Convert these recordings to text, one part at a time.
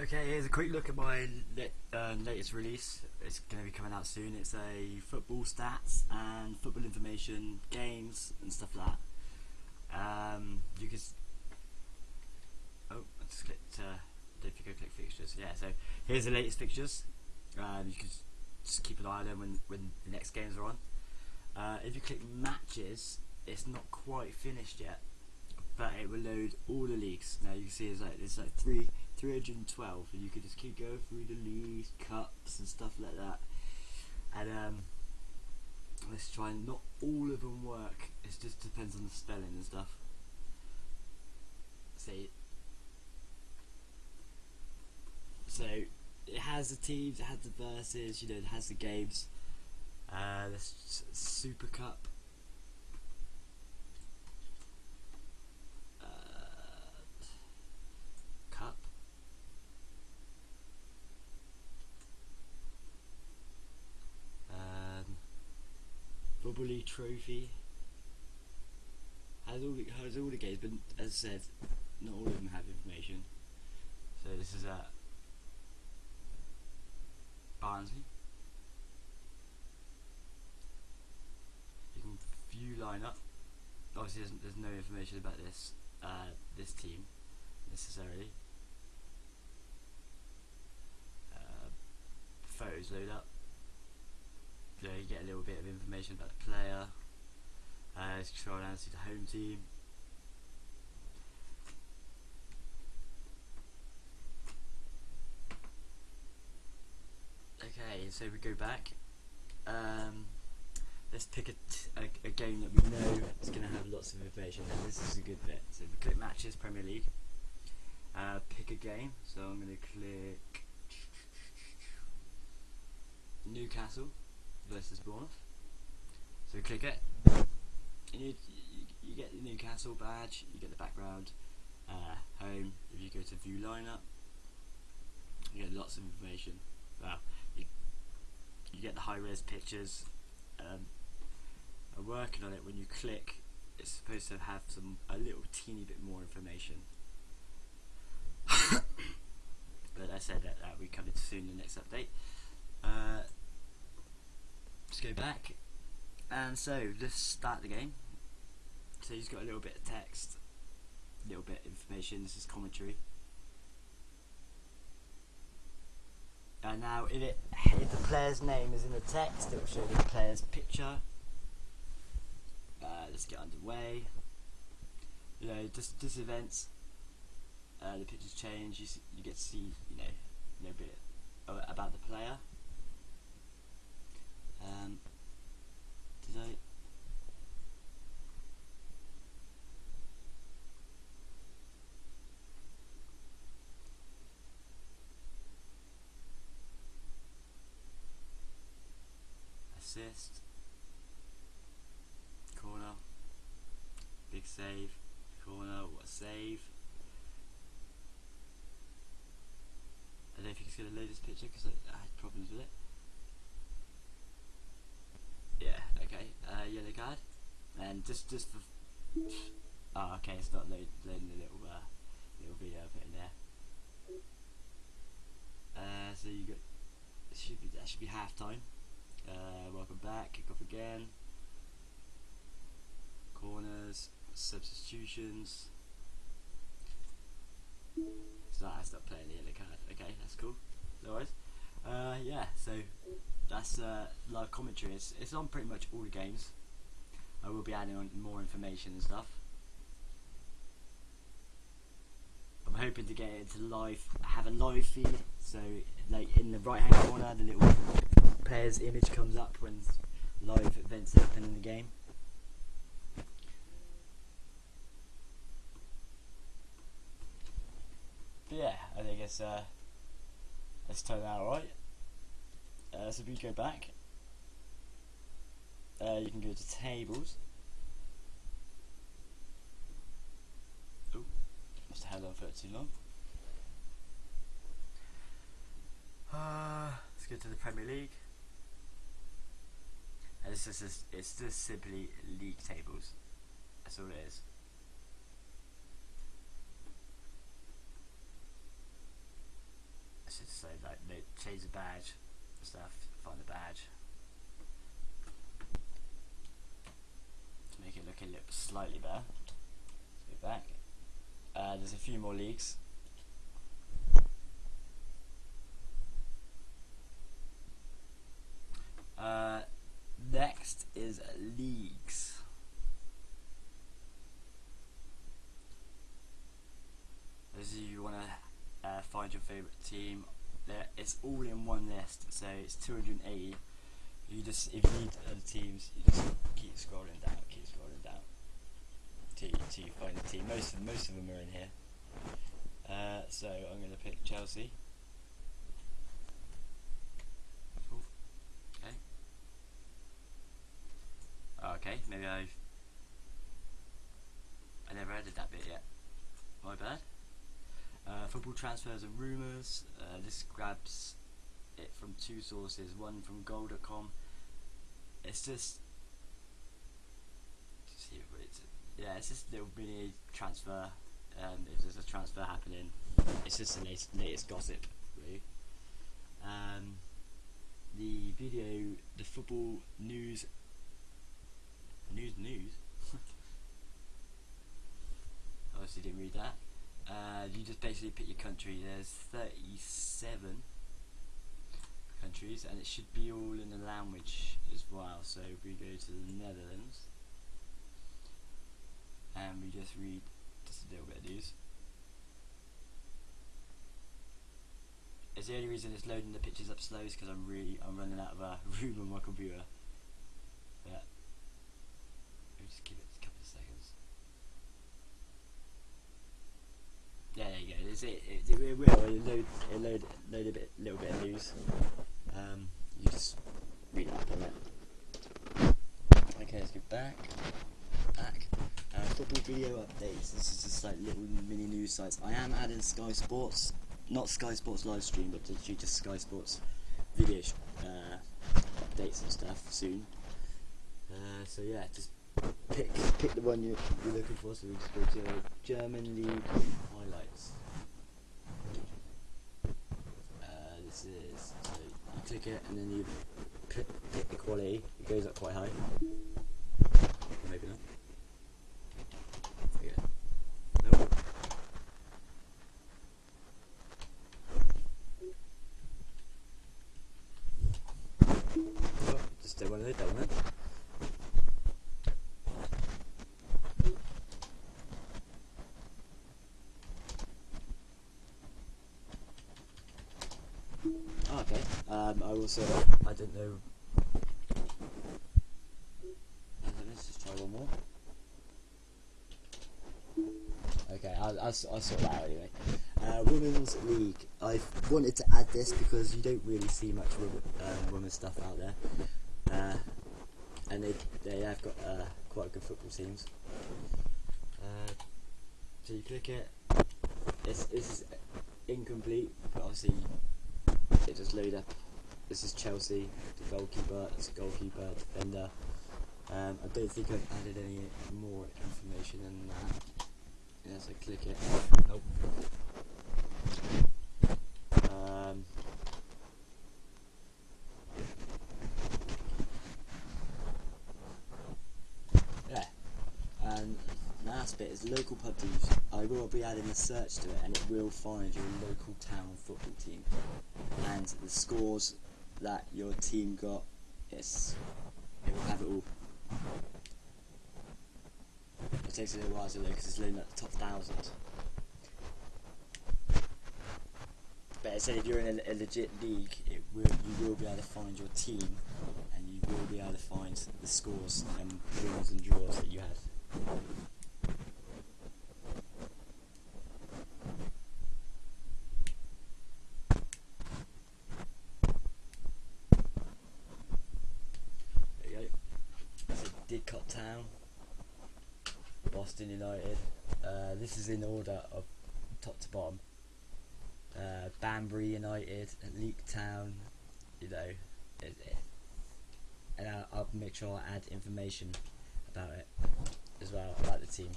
Okay, here's a quick look at my uh, latest release. It's going to be coming out soon. It's a football stats and football information, games and stuff like that. Um, you can. Oh, I just clicked. Uh, don't think fixtures. Yeah, so here's the latest fixtures. Um, you can just keep an eye on them when when the next games are on. Uh, if you click matches, it's not quite finished yet, but it will load all the leagues. Now you can see there's like there's like three 312 and you could just keep going through the leaves cups and stuff like that. And um, let's try and not all of them work. It just depends on the spelling and stuff. See. So it has the teams, it has the verses, you know, it has the games. Uh, the Super Cup Bully Trophy. Has all the, has all the games, but as I said, not all of them have information. So this is at Barnsley. You can view lineup. Obviously, there's, there's no information about this uh, this team necessarily. Uh, photos load up you, know, you get a little bit of information about the player. Uh, scroll down to the home team. Okay, so we go back. Um, let's pick a, game that we know is going to have lots of information. This is a good bit. So we click matches, Premier League. Uh, pick a game. So I'm going to click Newcastle versus Bournemouth. So click it, and you, you, you, get the Newcastle badge, you get the background, uh, home, if you go to view lineup, you get lots of information. Well, you, you get the high res pictures. Um, I'm working on it when you click, it's supposed to have some a little teeny bit more information. but I said that, that we come into soon in the next update. Uh, Let's go back. And so, let's start the game. So he's got a little bit of text, a little bit of information, this is commentary. And now if, it, if the player's name is in the text, it will show the player's picture. Uh, let's get underway. You know, just, just events, uh, the pictures change, you, see, you get to see, you know, a little bit about the player. Um, did I? Assist. Corner. Big save. Corner. What a save. I don't if you can see the latest picture because I, I had problems with it. Yellow card. And just just for oh okay, it's not load, loading the little uh, little video I put in there. Uh, so you got should be that should be half time. Uh, welcome back. Kick off again. Corners, substitutions. So I stopped playing the yellow card. Okay, that's cool. No worries. Uh, yeah, so that's uh, live commentary. It's, it's on pretty much all the games. I will be adding on more information and stuff. I'm hoping to get it to live, have a live feed, so like in the right hand corner the little player's image comes up when live events happen in the game. But yeah, I think it's uh, let's turn out alright. Uh, so if we go back, uh, you can go to tables. Oh, must have held on for too long. Uh, let's go to the Premier League. And it's just, it's just simply league tables. That's all it is. This is so like they change the badge and stuff. Find the badge to make it look a little slightly better. Let's go back. Uh, there's a few more leagues. Uh, next is leagues. As you want to uh, find your favorite team, there it's all in one list. So it's 280. You just if you need other teams, you just keep scrolling down, keep scrolling down till you, till you find the team. Most of most of them are in here. Uh, so I'm going to pick Chelsea. Okay. Okay, maybe I've I never added that bit yet. My bad. Football transfers and rumours. Uh, this grabs it from two sources. One from Goal.com. It's just, yeah, it's just a little mini transfer. Um, if there's a transfer happening, it's just the latest, latest gossip, really. Um, the video, the football news, news news. Obviously didn't read that. Uh, you just basically pick your country. There's 37 countries, and it should be all in the language as well. So if we go to the Netherlands, and we just read just a little bit of these. It's the only reason it's loading the pictures up slow is because I'm really I'm running out of uh, room on my computer. But let me just give it a couple of seconds. Yeah, there you go. It, it, it will it load it load load a bit little bit of news. Um, you just read up on it. Okay, let's go back. Back. Uh, football video updates. This is just like little mini news sites. I am adding Sky Sports, not Sky Sports live stream, but just Sky Sports video uh, updates and stuff soon. Uh, so yeah, just pick pick the one you, you're looking for. So we just go to German League highlights. Uh, this is so click it and then you pick, pick the quality. It goes up quite high. Maybe not. Yeah. Nope. Oh, just don't want to don't want Oh, okay. Um, I I don't know. Uh, Let's just try one more. Okay, I'll, I'll, I'll sort that out anyway. Uh, women's league. I've wanted to add this because you don't really see much um, women's stuff out there, uh, and they they have got uh, quite good football teams. Uh, so you click it. It's this is incomplete, but obviously it just load up. This is Chelsea, the goalkeeper, it's a goalkeeper, defender. Um, I don't think I've added any more information than that. Yes, I click it. Nope. Um, yeah. And last bit is local pub teams. I will be adding a search to it and it will find your local town football team. And the scores that your team got, yes, it will have it all. It takes a little while to load because it's loading at the top thousand. But it said if you're in a, a legit league, it will you will be able to find your team, and you will be able to find the scores and wins and draws that you had. There you go. That's a Didcot Town. Boston United. Uh, this is in order of top to bottom. Uh, Banbury United, Leek Town, you know, it, it, and I'll, I'll make sure I add information about it as well about the team.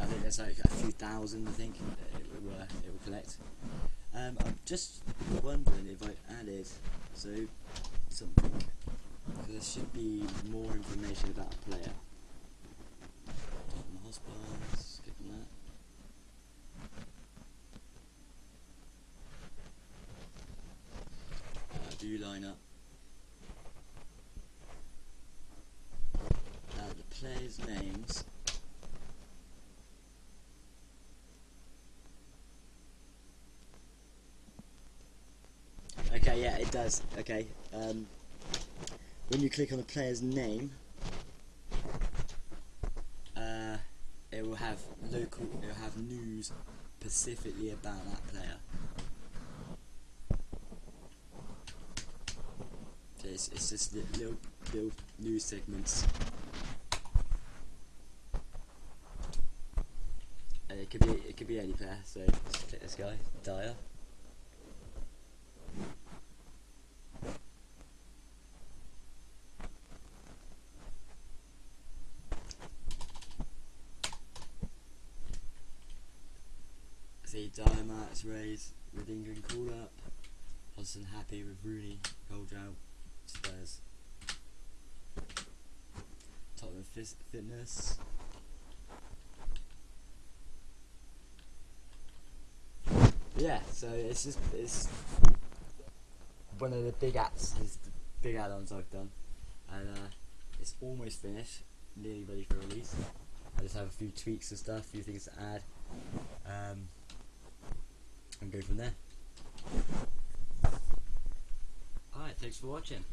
I think there's like a few thousand, I think, it will, uh, it will collect. Um, I'm just wondering if I added so something there should be more information about a player. Hospitals, skip that. Uh, view lineup. Now the players' names. Okay, yeah, it does. Okay. Um, when you click on the player's name, uh, it will have local. It will have news specifically about that player. So it's, it's just li- little little news segments. And it could be it could be any player. So let's click this guy, Dier. Dier Max Rays with England call up. Hodgson happy with Rooney, Goldrow, Spurs. Tottenham Fitness. Yeah, so it's just it's one of the big apps, big add-ons I've done, and uh, it's almost finished, nearly ready for release. I just have a few tweaks and stuff, a few things to add, um, and go from there. Alright, thanks for watching.